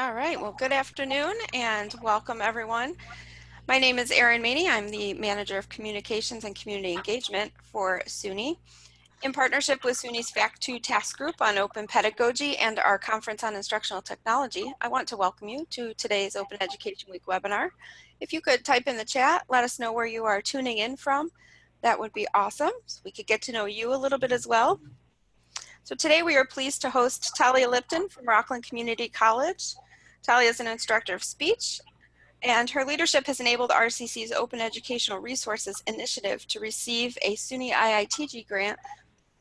All right, well, good afternoon and welcome everyone. My name is Erin Maney. I'm the Manager of Communications and Community Engagement for SUNY. In partnership with SUNY's FACT2 Task Group on Open Pedagogy and our Conference on Instructional Technology, I want to welcome you to today's Open Education Week webinar. If you could type in the chat, let us know where you are tuning in from. That would be awesome. So we could get to know you a little bit as well. So today we are pleased to host Talia Lipton from Rockland Community College. Talia is an instructor of speech and her leadership has enabled RCC's Open Educational Resources Initiative to receive a SUNY IITG grant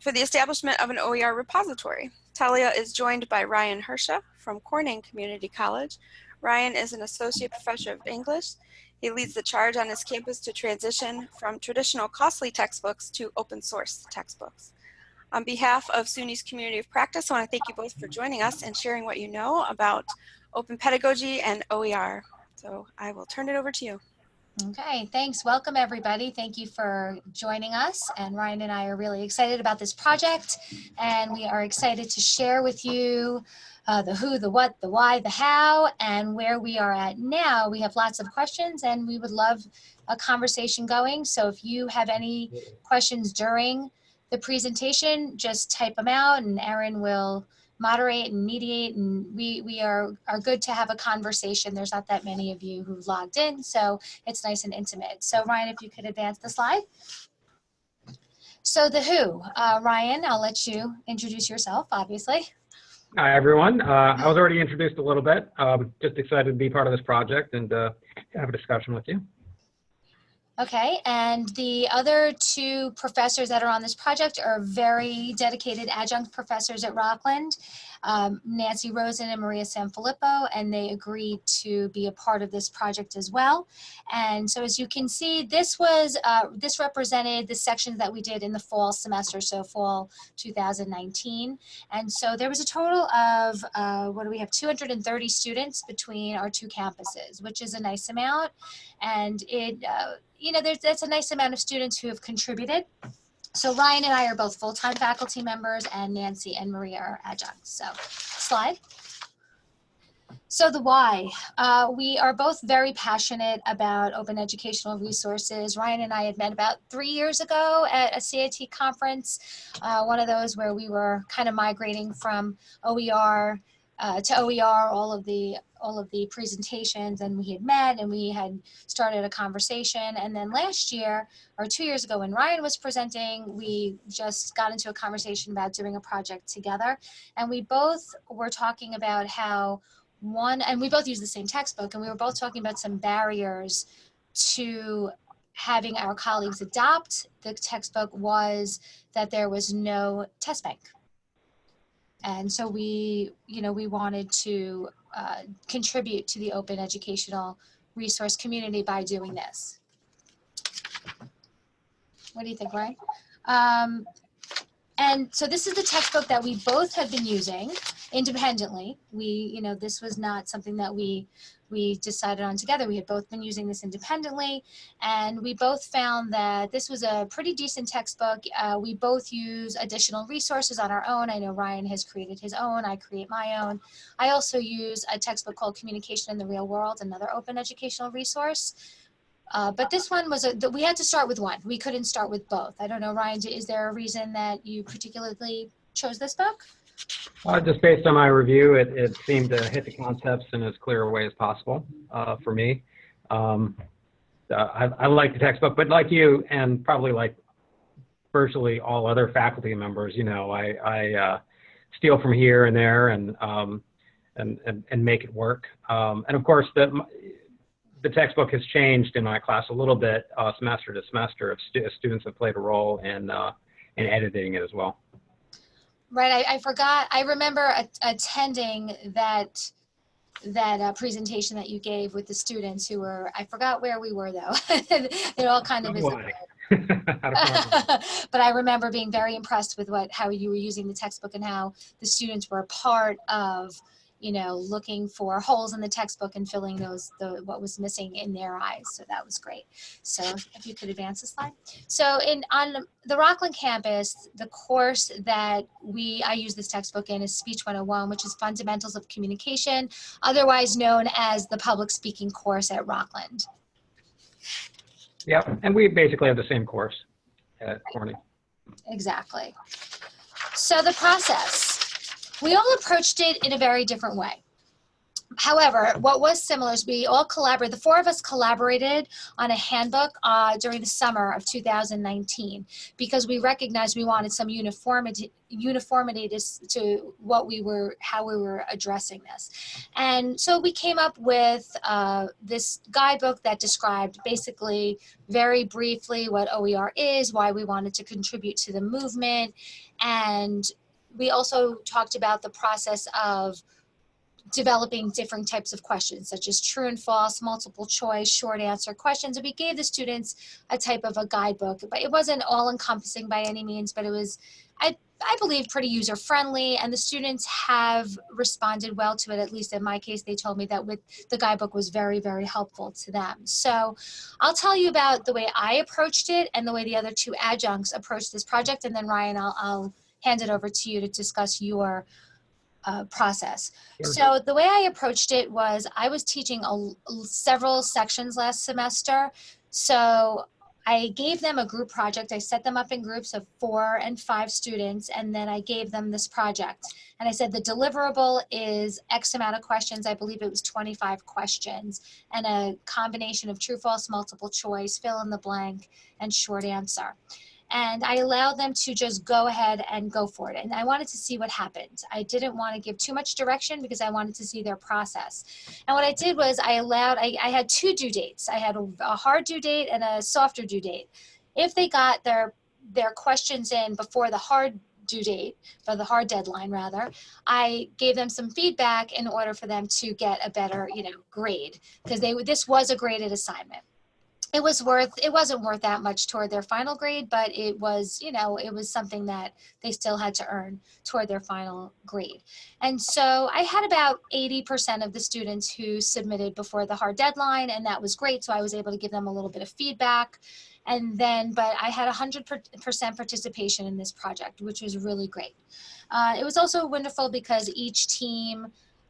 for the establishment of an OER repository. Talia is joined by Ryan Hersha from Corning Community College. Ryan is an associate professor of English. He leads the charge on his campus to transition from traditional costly textbooks to open source textbooks. On behalf of SUNY's community of practice, I want to thank you both for joining us and sharing what you know about open pedagogy and OER. So I will turn it over to you. Okay, thanks. Welcome everybody. Thank you for joining us. And Ryan and I are really excited about this project and we are excited to share with you uh, the who, the what, the why, the how, and where we are at now. We have lots of questions and we would love a conversation going. So if you have any questions during the presentation, just type them out and Erin will moderate and mediate and we we are are good to have a conversation. There's not that many of you who logged in so it's nice and intimate. So ryan if you could advance the slide. So the who. Uh, ryan i'll let you introduce yourself obviously. Hi everyone. Uh, i was already introduced a little bit. Um, just excited to be part of this project and uh, have a discussion with you Okay, and the other two professors that are on this project are very dedicated adjunct professors at Rockland, um, Nancy Rosen and Maria Sanfilippo, and they agreed to be a part of this project as well. And so as you can see, this was, uh, this represented the sections that we did in the fall semester, so fall 2019. And so there was a total of, uh, what do we have, 230 students between our two campuses, which is a nice amount. And it, uh, you know, there's that's a nice amount of students who have contributed. So Ryan and I are both full-time faculty members and Nancy and Maria are adjuncts. So slide. So the why, uh, we are both very passionate about open educational resources. Ryan and I had met about three years ago at a CIT conference, uh, one of those where we were kind of migrating from OER uh, to OER, all of the all of the presentations and we had met and we had started a conversation. And then last year or two years ago when Ryan was presenting we just got into a conversation about doing a project together. And we both were talking about how one and we both use the same textbook and we were both talking about some barriers to having our colleagues adopt the textbook was that there was no test bank and so we, you know, we wanted to uh, contribute to the open educational resource community by doing this. What do you think, Ryan? Um, and so this is the textbook that we both have been using independently. We, you know, this was not something that we we decided on together. We had both been using this independently and we both found that this was a pretty decent textbook. Uh, we both use additional resources on our own. I know Ryan has created his own, I create my own. I also use a textbook called Communication in the Real World, another open educational resource. Uh, but this one was, a, we had to start with one. We couldn't start with both. I don't know, Ryan, is there a reason that you particularly chose this book? Uh, just based on my review, it, it seemed to hit the concepts in as clear a way as possible uh, for me. Um, I, I like the textbook, but like you, and probably like virtually all other faculty members, you know, I, I uh, steal from here and there and, um, and, and, and, make it work. Um, and of course, the, the textbook has changed in my class a little bit uh, semester to semester. If stu students have played a role in, uh, in editing it as well. Right, I, I forgot. I remember attending that that uh, presentation that you gave with the students who were. I forgot where we were though. it all kind of is. but I remember being very impressed with what how you were using the textbook and how the students were a part of you know, looking for holes in the textbook and filling those, the, what was missing in their eyes. So that was great. So if you could advance the slide. So in, on the Rockland campus, the course that we, I use this textbook in is Speech 101, which is Fundamentals of Communication, otherwise known as the public speaking course at Rockland. Yep, and we basically have the same course at Corning. Exactly. So the process, we all approached it in a very different way. However, what was similar is we all collaborated, the four of us collaborated on a handbook uh, during the summer of 2019 because we recognized we wanted some uniformity, uniformity to, to what we were, how we were addressing this. And so we came up with uh, this guidebook that described basically very briefly what OER is, why we wanted to contribute to the movement, and we also talked about the process of developing different types of questions such as true and false, multiple choice, short answer questions. And we gave the students a type of a guidebook, but it wasn't all encompassing by any means, but it was, I, I believe, pretty user friendly. And the students have responded well to it. At least in my case, they told me that with the guidebook was very, very helpful to them. So I'll tell you about the way I approached it and the way the other two adjuncts approached this project. And then Ryan, I'll, I'll hand it over to you to discuss your uh, process. Sure. So the way I approached it was I was teaching a, several sections last semester. So I gave them a group project. I set them up in groups of four and five students, and then I gave them this project. And I said the deliverable is X amount of questions. I believe it was 25 questions, and a combination of true, false, multiple choice, fill in the blank, and short answer and I allowed them to just go ahead and go for it. And I wanted to see what happened. I didn't want to give too much direction because I wanted to see their process. And what I did was I allowed, I, I had two due dates. I had a, a hard due date and a softer due date. If they got their, their questions in before the hard due date, for the hard deadline rather, I gave them some feedback in order for them to get a better, you know, grade because they this was a graded assignment it was worth it wasn't worth that much toward their final grade but it was you know it was something that they still had to earn toward their final grade. And so i had about 80% of the students who submitted before the hard deadline and that was great so i was able to give them a little bit of feedback. And then but i had 100% participation in this project which was really great. Uh, it was also wonderful because each team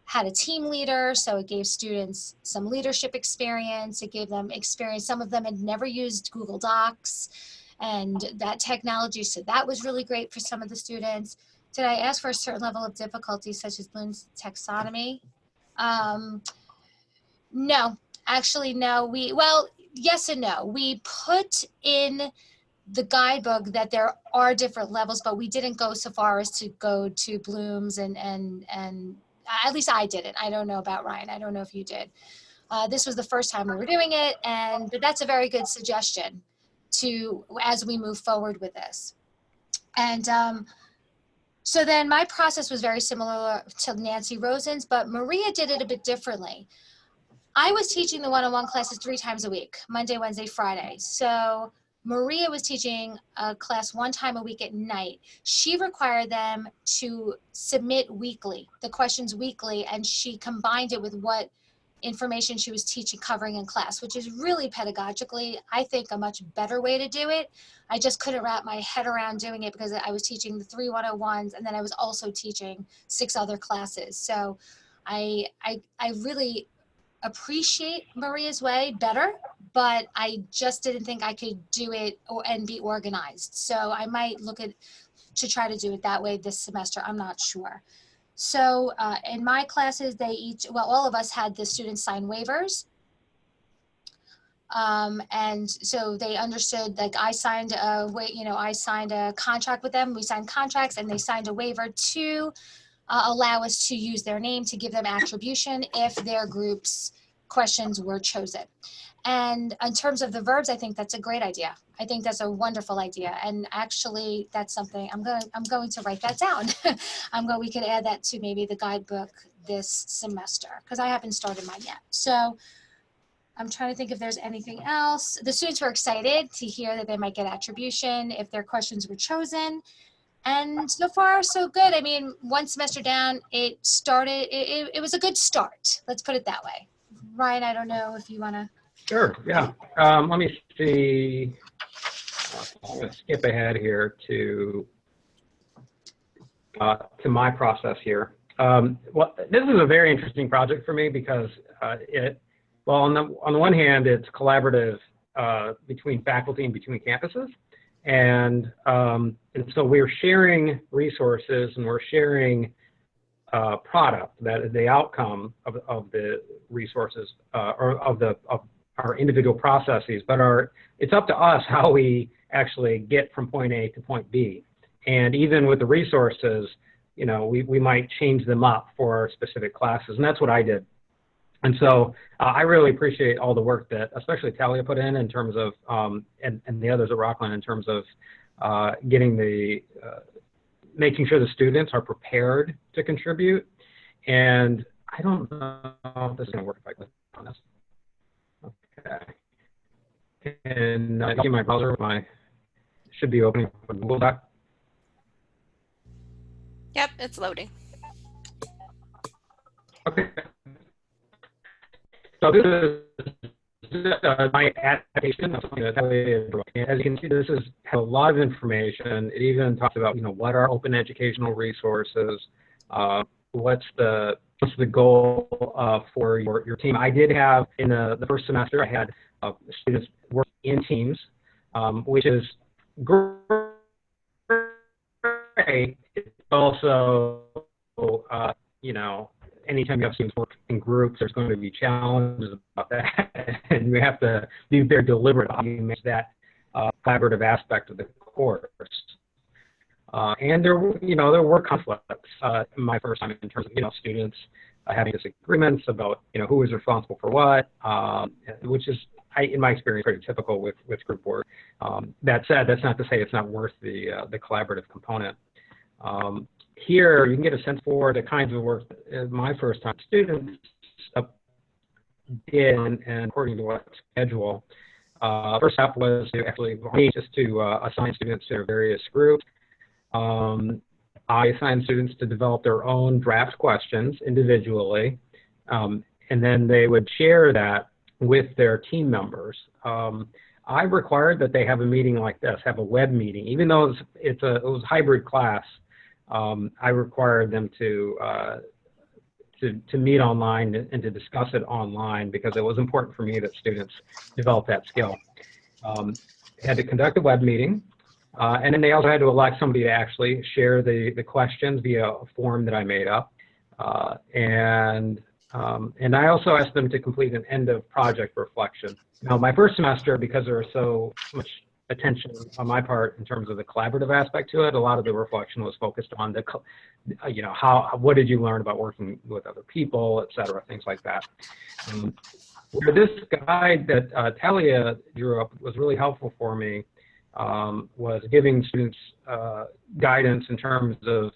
had a team leader, so it gave students some leadership experience. It gave them experience. Some of them had never used Google Docs and that technology, so that was really great for some of the students. Did I ask for a certain level of difficulty, such as Bloom's taxonomy? Um, no, actually, no. We well, yes and no. We put in the guidebook that there are different levels, but we didn't go so far as to go to Bloom's and and and at least I didn't. I don't know about Ryan. I don't know if you did. Uh, this was the first time we were doing it, and but that's a very good suggestion to as we move forward with this. And um, so then my process was very similar to Nancy Rosen's, but Maria did it a bit differently. I was teaching the one-on-one -on -one classes three times a week, Monday, Wednesday, Friday. So Maria was teaching a class one time a week at night. She required them to submit weekly, the questions weekly, and she combined it with what information she was teaching covering in class, which is really pedagogically, I think, a much better way to do it. I just couldn't wrap my head around doing it because I was teaching the three 101s and then I was also teaching six other classes. So I, I, I really appreciate Maria's way better, but I just didn't think I could do it or, and be organized. So I might look at to try to do it that way this semester. I'm not sure. So uh, in my classes, they each, well, all of us had the students sign waivers. Um, and so they understood, like I signed a, you know, I signed a contract with them. We signed contracts and they signed a waiver to uh, allow us to use their name to give them attribution if their group's questions were chosen. And in terms of the verbs, I think that's a great idea. I think that's a wonderful idea. And actually, that's something I'm going. I'm going to write that down. I'm going. We could add that to maybe the guidebook this semester because I haven't started mine yet. So I'm trying to think if there's anything else. The students were excited to hear that they might get attribution if their questions were chosen. And so far, so good. I mean, one semester down, it started, it, it, was a good start. Let's put it that way. Ryan, I don't know if you want to. Sure, yeah. Um, let me see. I'm going to skip ahead here to uh, to my process here. Um, well, this is a very interesting project for me because uh, it, well, on the on the one hand, it's collaborative uh, between faculty and between campuses, and um, and so we're sharing resources and we're sharing uh, product that is the outcome of, of the resources uh, or of the of our individual processes, but our it's up to us how we actually get from point A to point B. And even with the resources, you know, we, we might change them up for specific classes, and that's what I did. And so uh, I really appreciate all the work that especially Talia put in in terms of, um, and, and the others at Rockland in terms of uh, getting the, uh, making sure the students are prepared to contribute. And I don't know if this is going to work if I click on this. Okay. And I see my browser, my should be opening Google Doc. Yep, it's loading. Okay. So this is uh, my adaptation of As you can see, this is a lot of information. It even talks about, you know, what are open educational resources, uh, what's the what's the goal uh, for your, your team. I did have in the, the first semester, I had uh, students work in teams, um, which is great. It's also, uh, you know, anytime you have students work in groups, there's going to be challenges about that, and we have to be very deliberate on you manage that uh, collaborative aspect of the course. Uh, and there, you know, there were conflicts uh, my first time in terms of, you know, students uh, having disagreements about, you know, who was responsible for what, um, which is, I, in my experience, pretty typical with, with group work. Um, that said, that's not to say it's not worth the, uh, the collaborative component. Um, here, you can get a sense for the kinds of work that my first time students did, and according to what schedule. Uh, first step was to actually just to uh, assign students to various groups. Um, I assigned students to develop their own draft questions individually, um, and then they would share that with their team members. Um, I required that they have a meeting like this, have a web meeting, even though it's, it's a it was hybrid class. Um, I required them to, uh, to to meet online and to discuss it online because it was important for me that students develop that skill. Um, had to conduct a web meeting. Uh, and then they also had to elect somebody to actually share the, the questions via a form that I made up. Uh, and, um, and I also asked them to complete an end of project reflection. Now, my first semester, because there was so much attention on my part in terms of the collaborative aspect to it, a lot of the reflection was focused on the, you know, how, what did you learn about working with other people, et cetera, things like that. Um, this guide that uh, Talia drew up was really helpful for me um, was giving students uh, guidance in terms of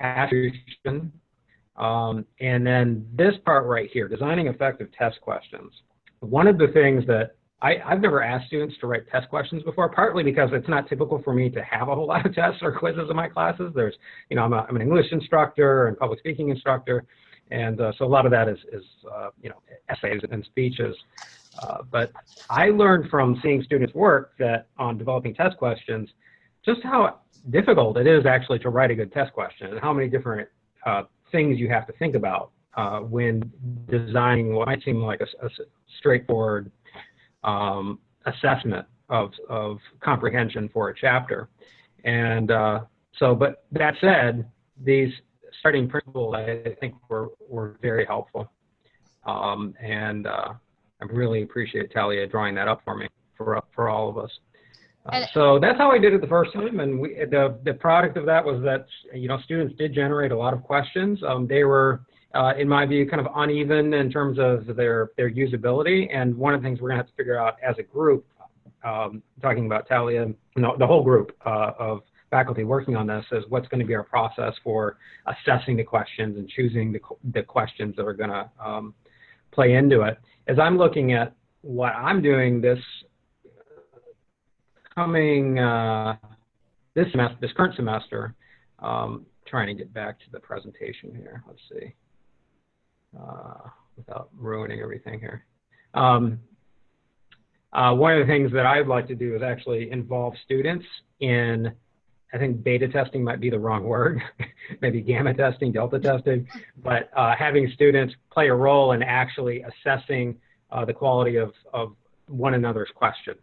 attribution. Um, and then this part right here, designing effective test questions. One of the things that I, have never asked students to write test questions before, partly because it's not typical for me to have a whole lot of tests or quizzes in my classes. There's, you know, I'm, a, I'm an English instructor and public speaking instructor. And uh, so a lot of that is, is uh, you know, essays and speeches. Uh, but I learned from seeing students work that on developing test questions, just how difficult it is actually to write a good test question and how many different uh, things you have to think about uh, when designing what might seem like a, a straightforward um, assessment of, of comprehension for a chapter. And uh, so, but that said, these starting principles I think were, were very helpful. Um, and uh, I really appreciate Talia drawing that up for me, for, for all of us. Uh, so that's how I did it the first time, and we, the the product of that was that you know students did generate a lot of questions. Um, they were, uh, in my view, kind of uneven in terms of their their usability. And one of the things we're gonna have to figure out as a group, um, talking about Talia, you know, the whole group uh, of faculty working on this, is what's going to be our process for assessing the questions and choosing the the questions that are going to um, play into it. As I'm looking at what I'm doing this coming uh, this semester, this current semester, um, trying to get back to the presentation here. Let's see, uh, without ruining everything here. Um, uh, one of the things that I'd like to do is actually involve students in, I think beta testing might be the wrong word, maybe gamma testing, delta testing, but uh, having students play a role in actually assessing uh, the quality of, of one another's questions.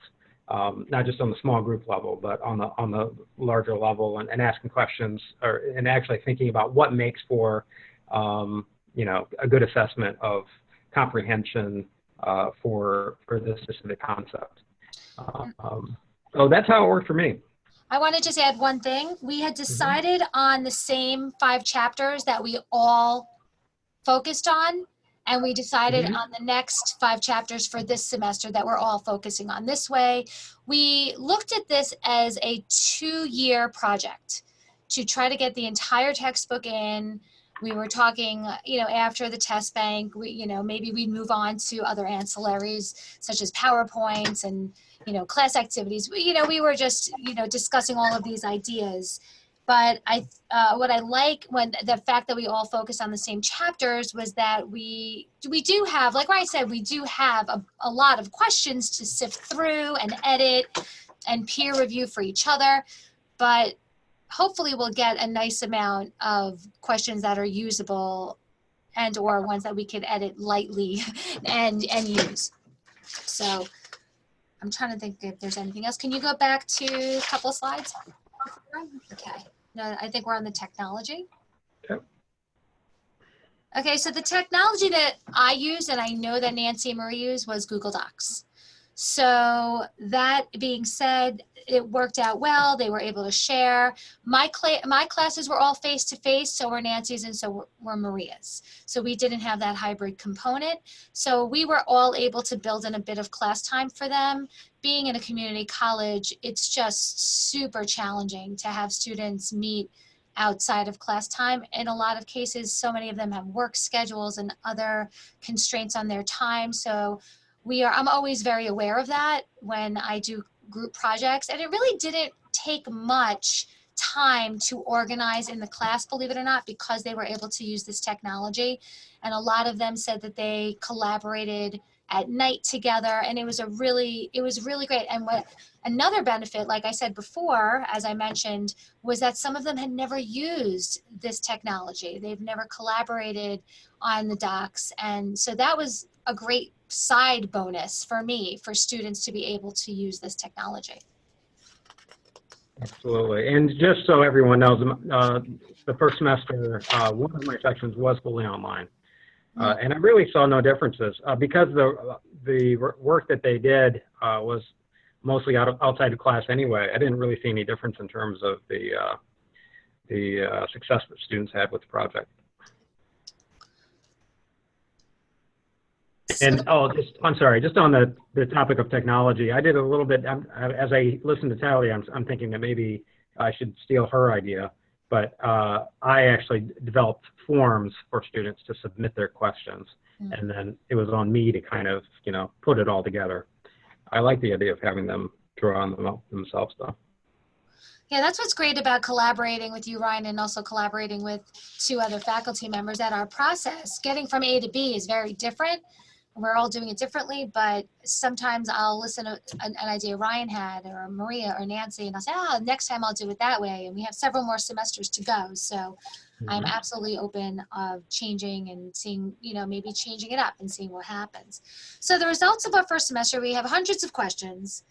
Um, not just on the small group level, but on the on the larger level, and, and asking questions, or and actually thinking about what makes for, um, you know, a good assessment of comprehension uh, for for this specific concept. Um, so that's how it worked for me. I want to just add one thing. We had decided on the same five chapters that we all focused on. And we decided Mhm. on the next five chapters for this semester that we're all focusing on. This way, we looked at this as a two-year project to try to get the entire textbook in. We were talking, you know, after the test bank, we, you know, maybe we'd move on to other ancillaries such as PowerPoints and you know, class activities. We, you know, we were just, you know, discussing all of these ideas. But I, uh, what I like when the fact that we all focus on the same chapters was that we, we do have, like Ryan said, we do have a, a lot of questions to sift through and edit and peer review for each other. But hopefully we'll get a nice amount of questions that are usable and or ones that we could edit lightly and, and use. So I'm trying to think if there's anything else. Can you go back to a couple of slides? Okay. No, I think we're on the technology. Yep. Okay, so the technology that I used and I know that Nancy and Marie used was Google Docs. So that being said, it worked out well. They were able to share. My, cla my classes were all face-to-face, so were Nancy's and so were, were Maria's. So we didn't have that hybrid component. So we were all able to build in a bit of class time for them. Being in a community college, it's just super challenging to have students meet outside of class time. In a lot of cases, so many of them have work schedules and other constraints on their time. So we are, I'm always very aware of that when I do group projects. And it really didn't take much time to organize in the class, believe it or not, because they were able to use this technology. And a lot of them said that they collaborated at night together and it was a really it was really great and what another benefit like i said before as i mentioned was that some of them had never used this technology they've never collaborated on the docs and so that was a great side bonus for me for students to be able to use this technology Absolutely. And just so everyone knows, uh, the first semester, uh, one of my sections was fully online. Uh, and I really saw no differences uh, because the the work that they did uh, was mostly out of, outside of class anyway. I didn't really see any difference in terms of the uh, the uh, success that students had with the project. And oh, just I'm sorry, just on the the topic of technology, I did a little bit um, as I listened to Tally. I'm I'm thinking that maybe I should steal her idea, but uh, I actually developed forms for students to submit their questions, Mm. and then it was on me to kind of you know put it all together. I like the idea of having them draw on them themselves though. Yeah, that's what's great about collaborating with you, Ryan, and also collaborating with two other faculty members that our process, getting from A to B is very different. We're all doing it differently, but sometimes I'll listen to an, an idea Ryan had or Maria or Nancy, and I'll say, oh, next time I'll do it that way. And we have several more semesters to go. So I'm mm-hmm. absolutely open of changing and seeing, you know, maybe changing it up and seeing what happens. So the results of our first semester, we have hundreds of questions.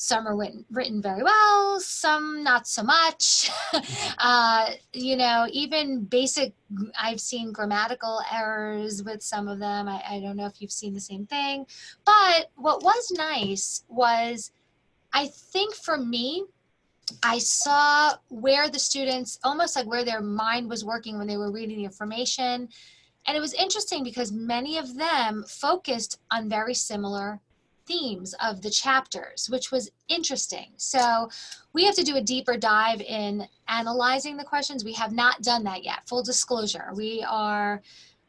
Some are written, written very well, some not so much. uh, you know, even basic, I've seen grammatical errors with some of them. I, I don't know if you've seen the same thing. But what was nice was, I think for me, I saw where the students, almost like where their mind was working when they were reading the information. And it was interesting because many of them focused on very similar themes of the chapters, which was interesting. So we have to do a deeper dive in analyzing the questions. We have not done that yet, full disclosure. We are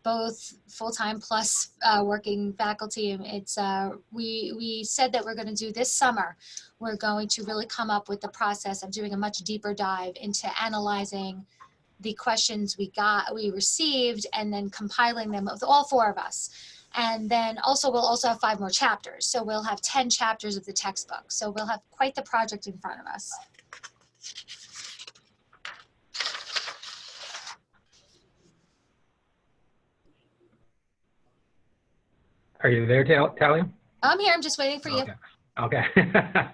both full-time plus uh, working faculty. It's uh, we we said that we're going to do this summer. We're going to really come up with the process of doing a much deeper dive into analyzing the questions we got we received and then compiling them with all four of us. And then also we'll also have five more chapters. So we'll have 10 chapters of the textbook. So we'll have quite the project in front of us. Are you there, Tal- Talia? I'm here. I'm just waiting for you. Okay.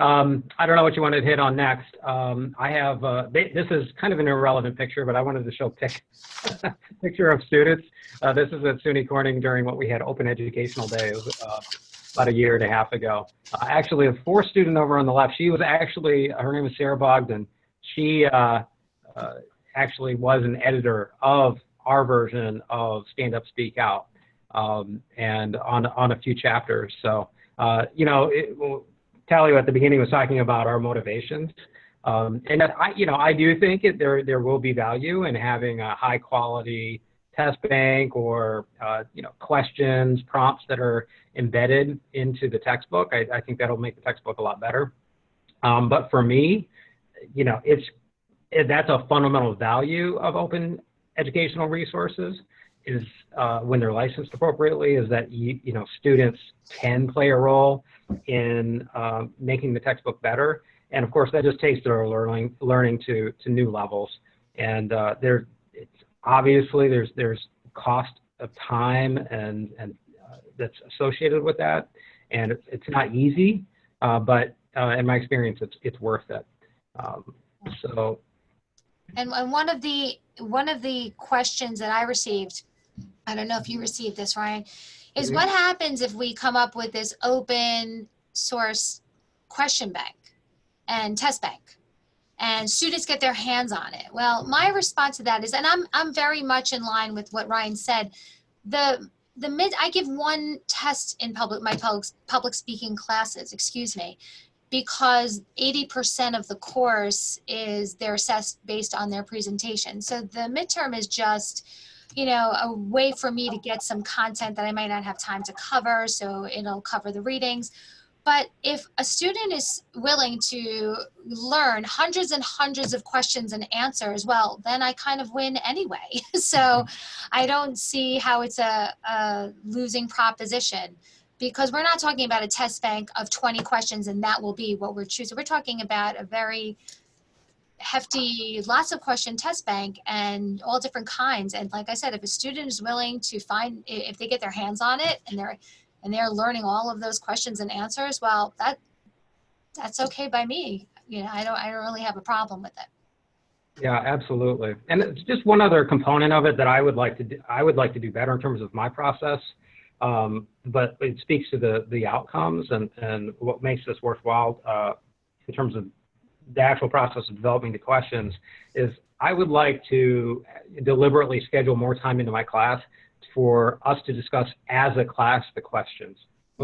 Um, I don't know what you wanted to hit on next. Um, I have, uh, th- this is kind of an irrelevant picture, but I wanted to show pic- picture of students. Uh, this is at SUNY Corning during what we had Open Educational Day. Uh, about a year and a half ago. Uh, actually, the fourth student over on the left, she was actually, her name is Sarah Bogdan. She uh, uh, actually was an editor of our version of Stand Up Speak Out um, and on, on a few chapters. So, you know, it, Talia at the beginning was talking about our motivations. Um, and I, you know, I do think it, there, there will be value in having a high quality test bank or, uh, you know, questions, prompts that are embedded into the textbook. I, I think that'll make the textbook a lot better. Um, but for me, you know, it's, it, that's a fundamental value of open educational resources is uh, when they're licensed appropriately is that you, you know students can play a role in uh, making the textbook better. And of course that just takes their learning learning to to new levels. And uh, there it's obviously there's there's cost of time and and uh, that's associated with that. And it's, not easy uh, but uh, in my experience it's it's worth it. Um, so. And one of the one of the questions that I received, I don't know if you received this, Ryan, is Mhm. what happens if we come up with this open source question bank and test bank and students get their hands on it? Well, my response to that is, and I'm I'm very much in line with what Ryan said. The the mid I give one test in public my public public speaking classes, excuse me, because 80% of the course is they're assessed based on their presentation. So the midterm is just, you know, a way for me to get some content that I might not have time to cover. So it'll cover the readings. But if a student is willing to learn hundreds and hundreds of questions and answers, well, then I kind of win anyway. so mm-hmm. I don't see how it's a, a losing proposition because we're not talking about a test bank of 20 questions and that will be what we're choosing. We're talking about a very hefty, lots of question test bank and all different kinds. And like I said, if a student is willing to find, if they get their hands on it and they're, and they're learning all of those questions and answers, well, that, that's okay by me. You know, I don't, I don't really have a problem with it. Yeah, absolutely. And it's just one other component of it that I would like to do, I would like to do better in terms of my process. Um, but it speaks to the the outcomes and and what makes this worthwhile uh, in terms of the actual process of developing the questions is I would like to deliberately schedule more time into my class for us to discuss as a class the questions.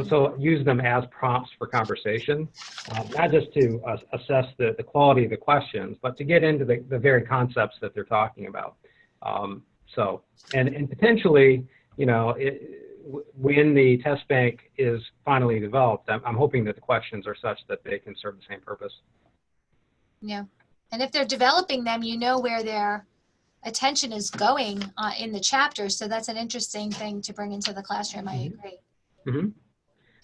So use them as prompts for conversation, uh, not just to uh, assess the, the quality of the questions, but to get into the, the very concepts that they're talking about. Um, so, and, and potentially, you know, it, when the test bank is finally developed, I'm, I'm hoping that the questions are such that they can serve the same purpose. Yeah. And if they're developing them, you know where their attention is going uh, in the chapter. So that's an interesting thing to bring into the classroom. I Mhm. agree. Mhm.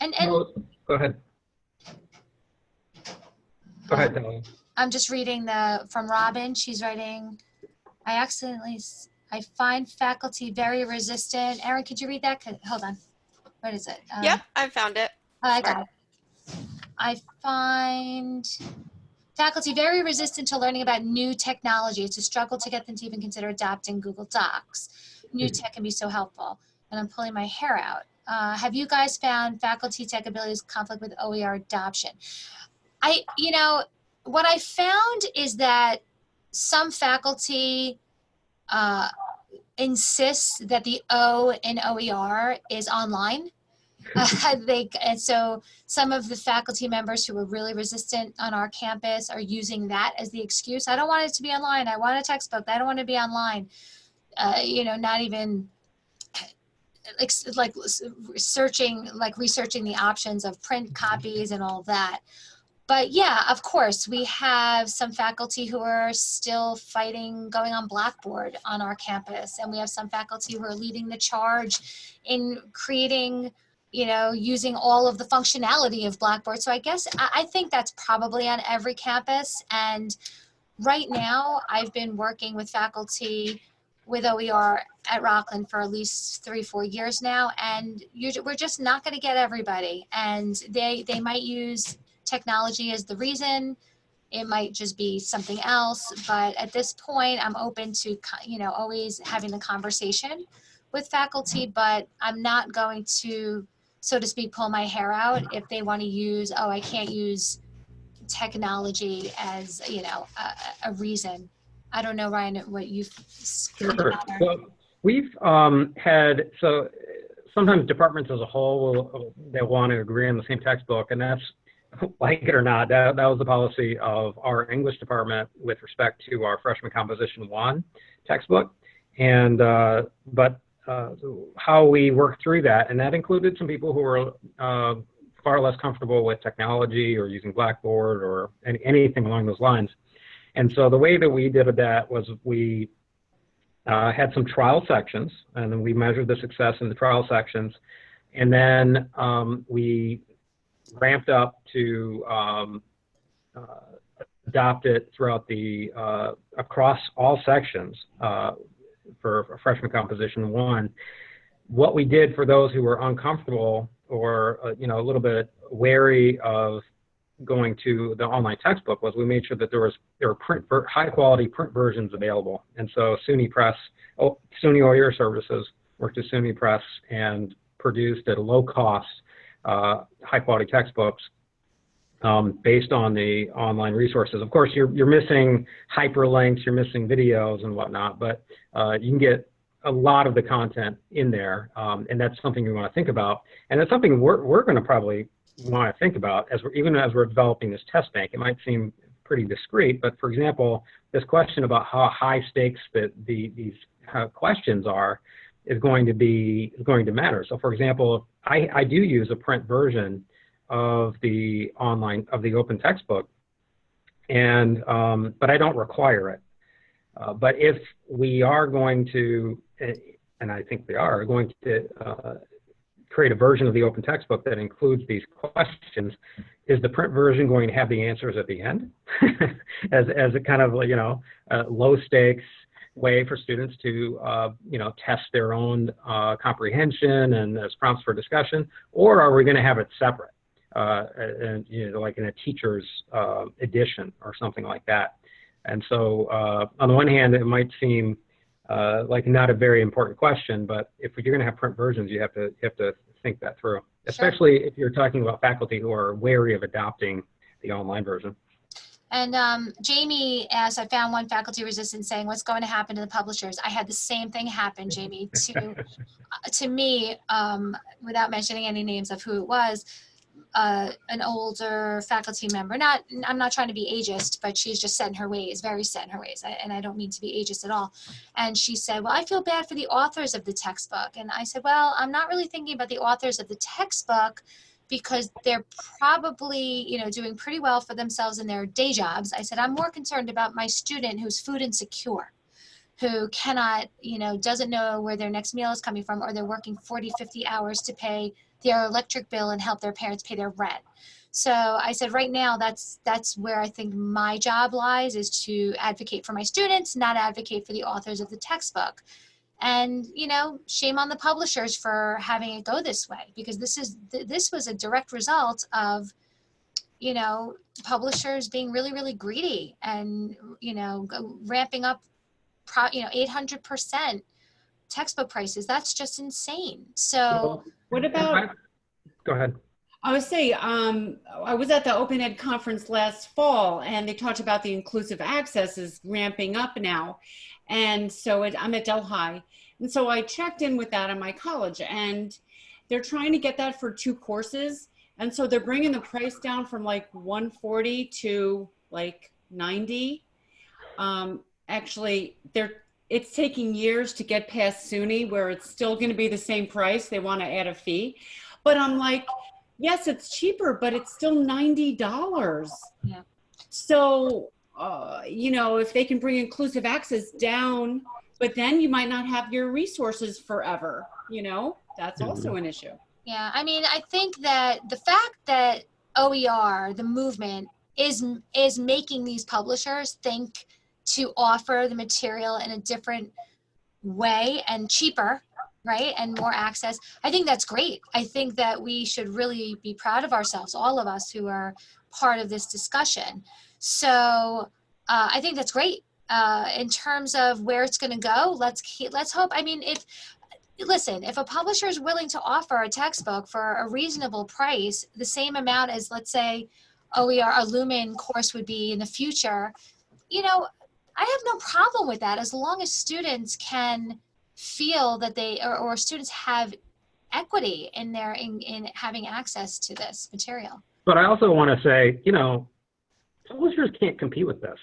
And, and No, Go ahead. Go ahead, Talia. I'm just reading the, from Robin, she's writing, I accidentally, I find faculty very resistant. Erin, could you read that? 'Cause- Hold on. What is it? Um, Yep, I found it. Oh, I got it. I find faculty very resistant to learning about new technology. It's a struggle to get them to even consider adopting Google Docs. New Mhm. tech can be so helpful. And I'm pulling my hair out. Uh, have you guys found faculty tech abilities conflict with OER adoption? I, you know, what I found is that some faculty uh, insist that the O in OER is online. Uh, they and so some of the faculty members who are really resistant on our campus are using that as the excuse. I don't want it to be online. I want a textbook. I don't want to be online. Uh, you know, not even like like searching like researching the options of print copies and all that but yeah of course we have some faculty who are still fighting going on blackboard on our campus and we have some faculty who are leading the charge in creating you know using all of the functionality of blackboard so i guess i, think that's probably on every campus and right now i've been working with faculty with OER at Rockland for at least three, four years now, and you, we're just not going to get everybody. And they they might use technology as the reason. It might just be something else. But at this point, I'm open to you know always having the conversation with faculty. But I'm not going to, so to speak, pull my hair out if they want to use. Oh, I can't use technology as you know a, a reason. I don't know, Ryan, what you've. Sure. So we've um, had, so sometimes departments as a whole will, they want to agree on the same textbook and that's, like it or not, that, that was the policy of our English department with respect to our freshman composition one textbook. And, uh, but uh, how we worked through that, and that included some people who were uh, far less comfortable with technology or using Blackboard or any, anything along those lines. And so the way that we did that was we uh, had some trial sections, and then we measured the success in the trial sections, and then um, we ramped up to um, uh, adopt it throughout the uh, across all sections uh, for, freshman composition one. What we did for those who were uncomfortable or uh, you know a little bit wary of going to the online textbook was we made sure that there was there were print high quality print versions available. And so SUNY Press, oh, SUNY OER Services worked with SUNY Press and produced at a low cost uh, high quality textbooks um, based on the online resources. Of course, you're you're missing hyperlinks, you're missing videos and whatnot, but uh, you can get a lot of the content in there, um, and that's something we want to think about. And it's something we're we're going to probably want to think about as we're even as we're developing this test bank. It might seem pretty discrete, but for example, this question about how high stakes that the, these uh, questions are is going to be is going to matter. So for example, I, I do use a print version of the online of the open textbook, and um, but I don't require it. Uh, but if we are going to, and I think we are going to uh, create a version of the open textbook that includes these questions, is the print version going to have the answers at the end? As, as a kind of, you know, low stakes way for students to, uh, you know, test their own uh, comprehension and as prompts for discussion, or are we going to have it separate, uh, and, you know, like in a teacher's uh, edition or something like that? And so uh, on the one hand, it might seem uh, like not a very important question, but if you're going to have print versions, you have to you have to think that through, especially if you're talking about faculty who are wary of adopting the online version. And um, Jamie asked, I found one faculty resistant saying, what's going to happen to the publishers? I had the same thing happen, Jamie, to, uh, to me, um, without mentioning any names of who it was, uh, an older faculty member, not, I'm not trying to be ageist, but she's just set in her ways, very set in her ways. And I don't mean to be ageist at all. And she said, well, I feel bad for the authors of the textbook. And I said, well, I'm not really thinking about the authors of the textbook because they're probably, you know, doing pretty well for themselves in their day jobs. I said, I'm more concerned about my student who's food insecure who cannot, you know, doesn't know where their next meal is coming from, or they're working 40, 50 hours to pay their electric bill and help their parents pay their rent. So I said, right now, that's that's where I think my job lies is to advocate for my students, not advocate for the authors of the textbook. And you know, shame on the publishers for having it go this way, because this is this was a direct result of, you know, publishers being really, really greedy and you know, ramping up, pro, you know, 800 percent textbook prices. That's just insane. So. What about? Go ahead. I would say um, I was at the Open Ed conference last fall, and they talked about the inclusive access is ramping up now, and so it, I'm at Delhi, and so I checked in with that in my college, and they're trying to get that for two courses, and so they're bringing the price down from like 140 to like 90. Um, actually, they're it's taking years to get past SUNY where it's still going to be the same price. They want to add a fee. But I'm like, yes, it's cheaper, but it's still $90. Yeah. So, uh, you know, if they can bring inclusive access down, but then you might not have your resources forever, you know, that's also an issue. Yeah, I mean, I think that the fact that OER, the movement, is is making these publishers think to offer the material in a different way and cheaper, right, and more access. I think that's great. I think that we should really be proud of ourselves, all of us who are part of this discussion. So uh, I think that's great. Uh, in terms of where it's going to go, let's keep, let's hope. I mean, if listen, if a publisher is willing to offer a textbook for a reasonable price, the same amount as, let's say, OER, a Lumen course would be in the future, you know, I have no problem with that as long as students can feel that they, or, or students have equity in their, in, in having access to this material. But I also want to say, you know, publishers can't compete with this.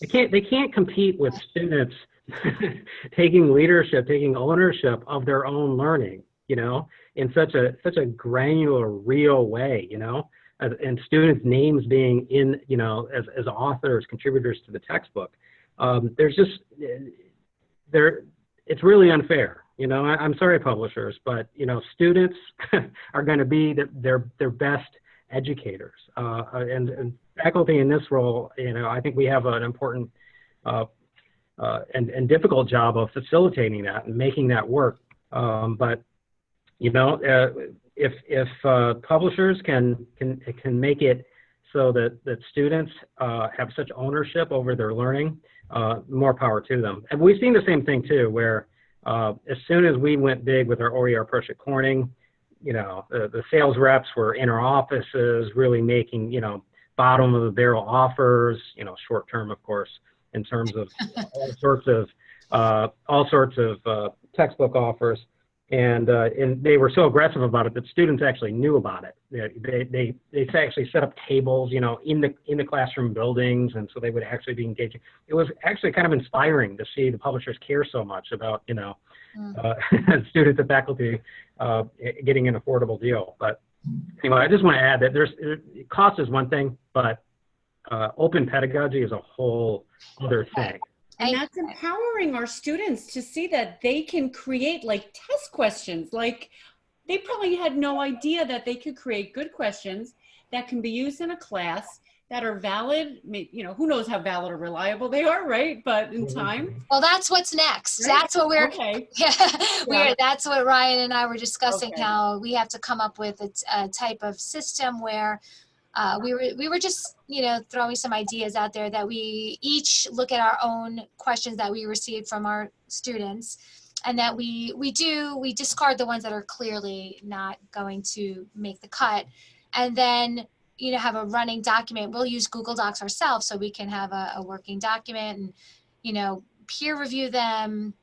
They can't. They can't compete with students taking leadership, taking ownership of their own learning. You know, in such a such a granular, real way. You know, and, and students' names being in, you know, as as authors, contributors to the textbook. Um, there's just there. It's really unfair. You know, I, I'm sorry, publishers, but you know, students are going to be the, their their best educators, uh, and, and faculty in this role. You know, I think we have an important uh, uh, and, and difficult job of facilitating that and making that work. Um, but you know, uh, if if uh, publishers can can can make it so that that students uh, have such ownership over their learning, uh, more power to them. And we've seen the same thing too, where uh, as soon as we went big with our OER approach at Corning, you know, the, the sales reps were in our offices, really making you know bottom of the barrel offers, you know, short term, of course, in terms of all sorts of uh, all sorts of uh, textbook offers, and uh, and they were so aggressive about it that students actually knew about it. They they they actually set up tables, you know, in the in the classroom buildings, and so they would actually be engaging. It was actually kind of inspiring to see the publishers care so much about you know uh, students and faculty uh, getting an affordable deal. But anyway, I just want to add that there's cost is one thing, but uh, open pedagogy is a whole other thing. And that's empowering our students to see that they can create like test questions. Like they probably had no idea that they could create good questions that can be used in a class that are valid. You know, who knows how valid or reliable they are, right? But in mm-hmm. time. Well, that's what's next. Right. That's what we're Okay. Yeah, we're, Yeah. that's what Ryan and I were discussing, Okay. how we have to come up with a type of system where uh, we were, we were just, you know, throwing some ideas out there that we each look at our own questions that we received from our students and that we, we do, we discard the ones that are clearly not going to make the cut. And then, you know, have a running document. We'll use Google Docs ourselves so we can have a, a working document and, you know, peer review them,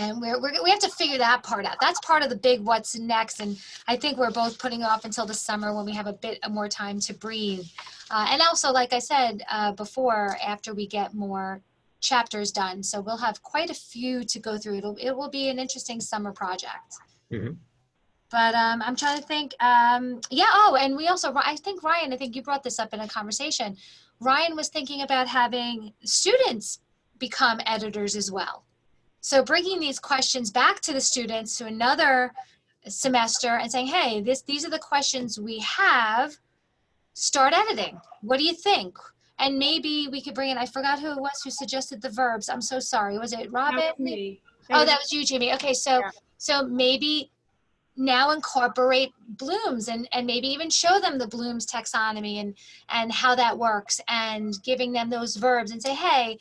and we're, we're, we have to figure that part out. That's part of the big what's next. And I think we're both putting off until the summer when we have a bit more time to breathe. Uh, and also, like I said uh, before, after we get more chapters done. So we'll have quite a few to go through. It'll, it will be an interesting summer project. Mhm. But um, I'm trying to think. Um, yeah. Oh, and we also, I think Ryan, I think you brought this up in a conversation. Ryan was thinking about having students become editors as well. So bringing these questions back to the students to another semester and saying, hey, this, these are the questions we have, start editing. What do you think? And maybe we could bring in, I forgot who it was who suggested the verbs. I'm so sorry. Was it Robin? That was. Oh, that was you, Jamie. Okay, so Yeah. so maybe now incorporate blooms and and maybe even show them the Bloom's taxonomy and and how that works and giving them those verbs and say, hey,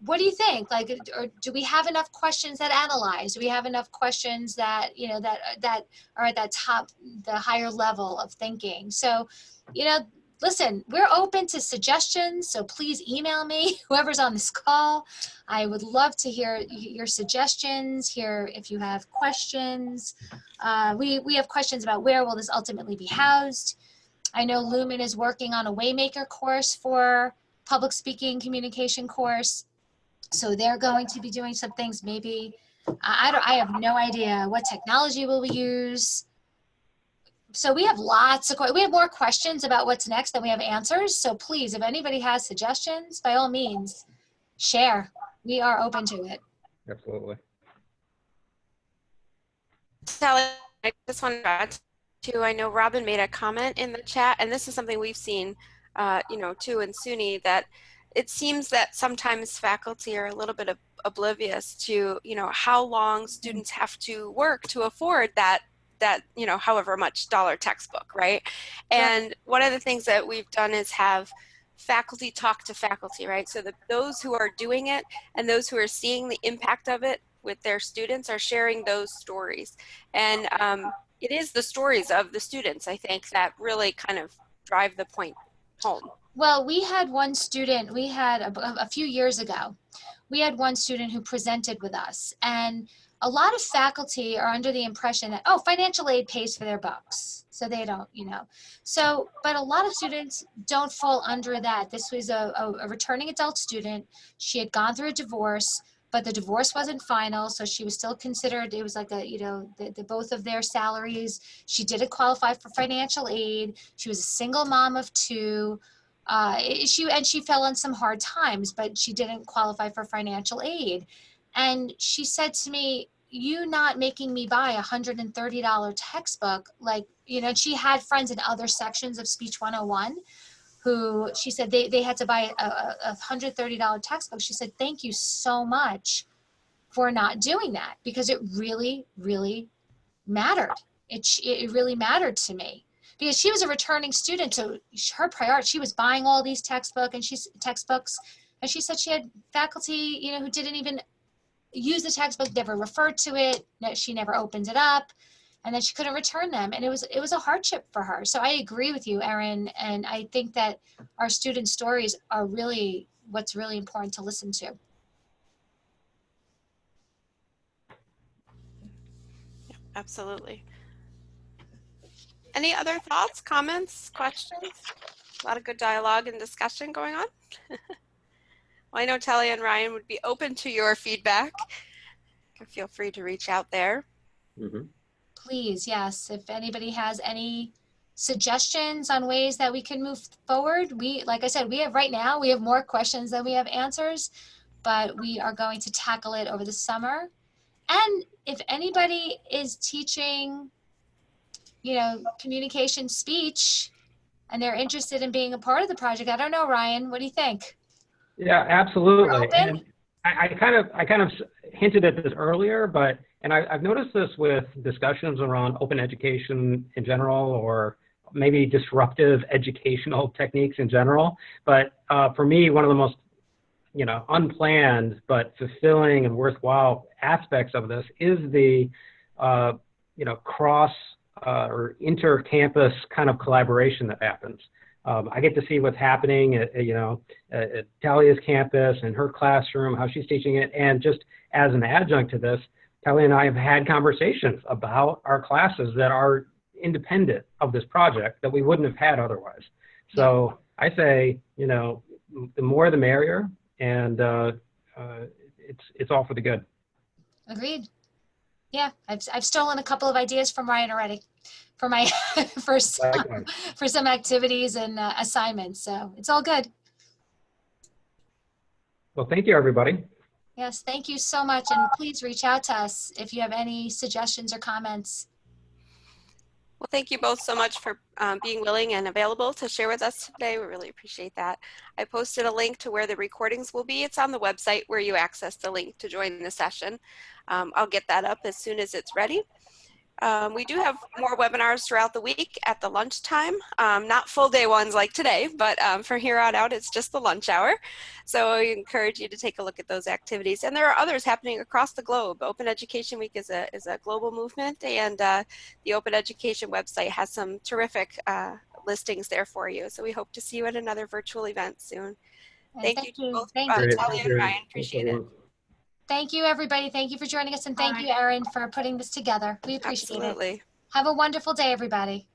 what do you think? Like, or do we have enough questions that analyze? Do we have enough questions that you know that that are at that top, the higher level of thinking? So, you know, listen, we're open to suggestions. So please email me, whoever's on this call. I would love to hear your suggestions, hear if you have questions. Uh, we, we have questions about where will this ultimately be housed. I know Lumen is working on a Waymaker course for public speaking communication course. So they're going to be doing some things, maybe, I, I don't, I have no idea what technology will we use. So we have lots of, we have more questions about what's next than we have answers. So please, if anybody has suggestions, by all means, share. We are open to it. Absolutely. Sally, I just want to add to, I know Robin made a comment in the chat, and this is something we've seen, uh, you know, too in SUNY, that it seems that sometimes faculty are a little bit ob- oblivious to, you know, how long students have to work to afford that that you know however much dollar textbook right? And one of the things that we've done is have faculty talk to faculty right? So that those who are doing it and those who are seeing the impact of it with their students are sharing those stories. And um, it is the stories of the students i think that really kind of drive the point home Well, we had one student, we had a, a few years ago, we had one student who presented with us. And a lot of faculty are under the impression that, oh, financial aid pays for their books. So they don't, you know. So, but a lot of students don't fall under that. This was a, a, a returning adult student. She had gone through a divorce, but the divorce wasn't final. So she was still considered, it was like a, you know, the, the both of their salaries. She didn't qualify for financial aid. She was a single mom of two uh, she and she fell on some hard times, but she didn't qualify for financial aid. And she said to me, "You not making me buy a hundred and thirty dollar textbook, like you know." She had friends in other sections of Speech 101 who she said they, they had to buy a, a a hundred thirty dollar textbook. She said, "Thank you so much for not doing that because it really, really mattered. It it really mattered to me." Because she was a returning student so her priority she was buying all these textbook and she's textbooks and she said she had faculty you know who didn't even use the textbook never referred to it she never opened it up and then she couldn't return them and it was it was a hardship for her. So i agree with you erin and i think that our student stories are really what's really important to listen to. Absolutely any other thoughts comments questions? A lot of good dialogue and discussion going on. Well i know Talia and ryan would be open to your feedback. Feel free to reach out there. Hmm please yes. If anybody has any suggestions on ways that we can move forward we like i said we have right now we have more questions than we have answers but we are going to tackle it over the summer. And if anybody is teaching you know communication speech and they're interested in being a part of the project i don't know ryan what do you think Yeah, absolutely. I, I kind of, I kind of hinted at this earlier, but, and I, I've noticed this with discussions around open education in general, or maybe disruptive educational techniques in general. But uh, for me, one of the most, you know, unplanned but fulfilling and worthwhile aspects of this is the, uh, you know, cross uh, or inter-campus kind of collaboration that happens. Um, I get to see what's happening at, you know, at, at Talia's campus and her classroom, how she's teaching it. And just as an adjunct to this, Talia and I have had conversations about our classes that are independent of this project that we wouldn't have had otherwise. So I say, you know, the more the merrier, and uh, uh, it's it's all for the good. agreed yeah i've, I've stolen a couple of ideas from ryan already for my for some, Likewise. for some activities and uh, assignments so it's all good Well, thank you, everybody. Yes, thank you so much. And please reach out to us if you have any suggestions or comments. Well, thank you both so much for um, being willing and available to share with us today. We really appreciate that. I posted a link to where the recordings will be. It's on the website where you access the link to join the session. Um, I'll get that up as soon as it's ready. Um, we do have more webinars throughout the week at the lunchtime, um, not full day ones like today, but um, from here on out, it's just the lunch hour. So I encourage you to take a look at those activities. And there are others happening across the globe. Open Education Week is a, is a global movement and uh, the Open Education website has some terrific uh, listings there for you. So we hope to see you at another virtual event soon. And Thank you to both, Thank uh, you. Talia and Ryan. Appreciate it. Thank you, everybody. Thank you for joining us. And thank you, Erin, for putting this together. We appreciate it. Absolutely. Have a wonderful day, everybody.